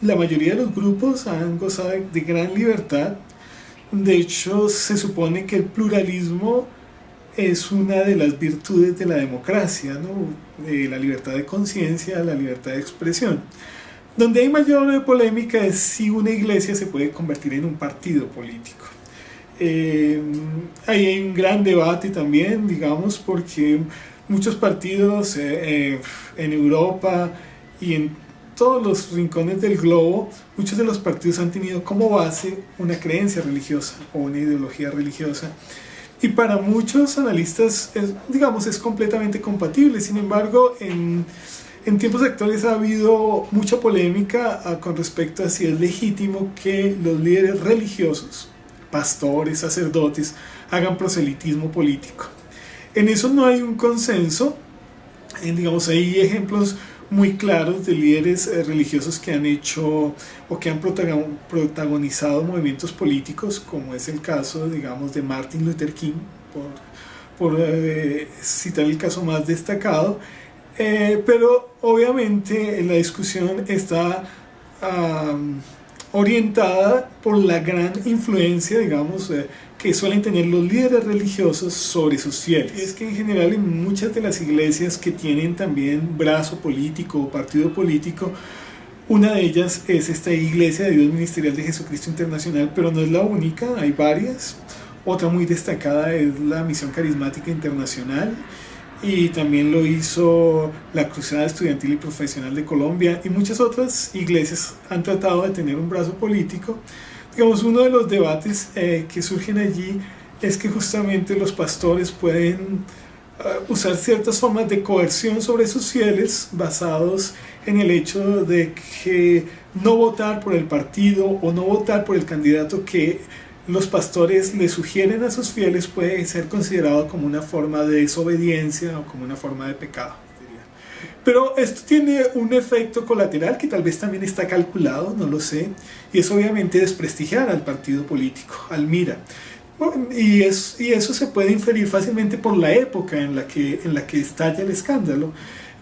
la mayoría de los grupos han gozado de gran libertad. De hecho, se supone que el pluralismo es una de las virtudes de la democracia, ¿no? la libertad de conciencia, la libertad de expresión. Donde hay mayor polémica es si una iglesia se puede convertir en un partido político. Eh, ahí hay un gran debate también, digamos, porque muchos partidos eh, eh, en Europa y en todos los rincones del globo, muchos de los partidos han tenido como base una creencia religiosa o una ideología religiosa. Y para muchos analistas, digamos, es completamente compatible. Sin embargo, en, en tiempos actuales ha habido mucha polémica ah, con respecto a si es legítimo que los líderes religiosos, pastores, sacerdotes, hagan proselitismo político. En eso no hay un consenso. En, digamos, hay ejemplos muy claros de líderes eh, religiosos que han hecho o que han protagonizado movimientos políticos, como es el caso, digamos, de Martin Luther King, por, por eh, citar el caso más destacado. Eh, pero obviamente la discusión está orientada por la gran influencia, digamos, que suelen tener los líderes religiosos sobre sus fieles. Es que en general en muchas de las iglesias que tienen también brazo político o partido político, una de ellas es esta Iglesia de Dios Ministerial de Jesucristo Internacional, pero no es la única, hay varias. Otra muy destacada es la Misión Carismática Internacional y también lo hizo la Cruzada Estudiantil y Profesional de Colombia y muchas otras iglesias han tratado de tener un brazo político. Digamos, uno de los debates eh, que surgen allí es que justamente los pastores pueden ah, usar ciertas formas de coerción sobre sus fieles basados en el hecho de que no votar por el partido o no votar por el candidato que los pastores le sugieren a sus fieles puede ser considerado como una forma de desobediencia o como una forma de pecado. Pero esto tiene un efecto colateral que tal vez también está calculado, no lo sé, y es obviamente desprestigiar al partido político, al MIRA. y, y eso se puede inferir fácilmente por la época en la que, en la que estalla el escándalo.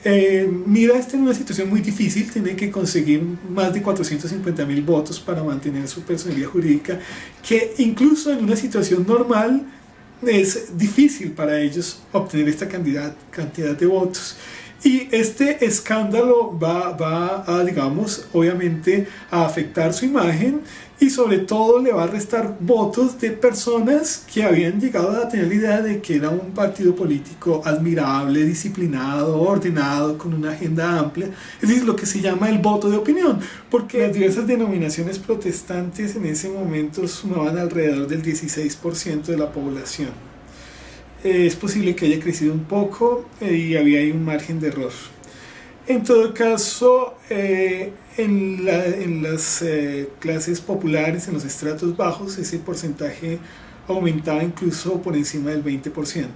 Eh, Mira está en una situación muy difícil, tiene que conseguir más de 450 mil votos para mantener su personalidad jurídica, que incluso en una situación normal es difícil para ellos obtener esta cantidad, cantidad de votos. Y este escándalo va, va a, digamos, obviamente a afectar su imagen y sobre todo le va a restar votos de personas que habían llegado a tener la idea de que era un partido político admirable, disciplinado, ordenado, con una agenda amplia. Es decir, lo que se llama el voto de opinión, porque las diversas denominaciones protestantes en ese momento sumaban alrededor del 16% de la población. Eh, es posible que haya crecido un poco eh, y había ahí un margen de error. En todo caso, eh, en, en, las clases populares, en los estratos bajos, ese porcentaje aumentaba incluso por encima del 20%.